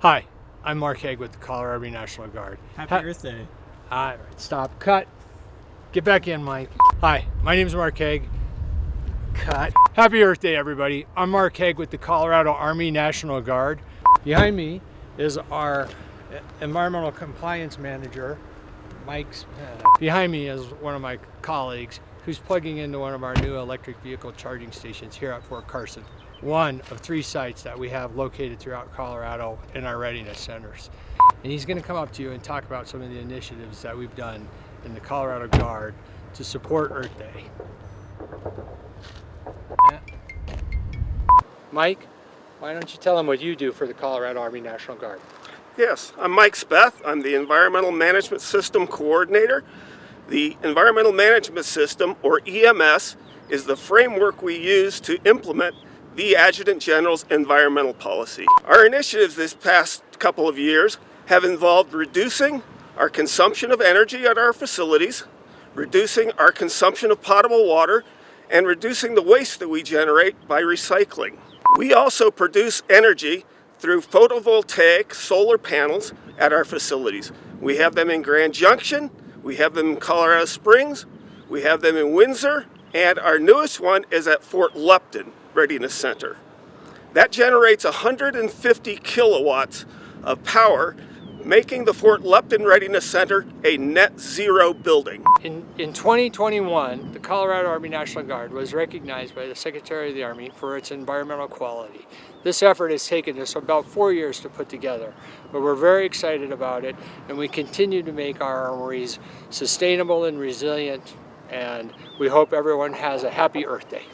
Hi, I'm Mark Haig with the Colorado Army National Guard. Happy Ha- Earth Day. All right, stop, cut. Get back in, Mike. Hi, my name is Mark Haig. Cut. Happy Earth Day, everybody. I'm Mark Haig with the Colorado Army National Guard. Behind me is our uh, environmental compliance manager, Mike Spence. Behind me is one of my colleagues who's plugging into one of our new electric vehicle charging stations here at Fort Carson. One of three sites that we have located throughout Colorado in our readiness centers. And he's going to come up to you and talk about some of the initiatives that we've done in the Colorado Guard to support Earth Day. Mike, why don't you tell them what you do for the Colorado Army National Guard? Yes, I'm Mike Speth. I'm the Environmental Management System Coordinator. The Environmental Management System, or EMS, is the framework we use to implement the Adjutant General's environmental policy. Our initiatives this past couple of years have involved reducing our consumption of energy at our facilities, reducing our consumption of potable water, and reducing the waste that we generate by recycling. We also produce energy through photovoltaic solar panels at our facilities. We have them in Grand Junction, we have them in Colorado Springs, we have them in Windsor, and our newest one is at Fort Lupton Readiness Center. That generates 150 kilowatts of power, making the Fort Lupton Readiness Center a net zero building. In, in 2021, the Colorado Army National Guard was recognized by the Secretary of the Army for its environmental quality. This effort has taken us about four years to put together, but we're very excited about it and we continue to make our armories sustainable and resilient and we hope everyone has a happy Earth Day.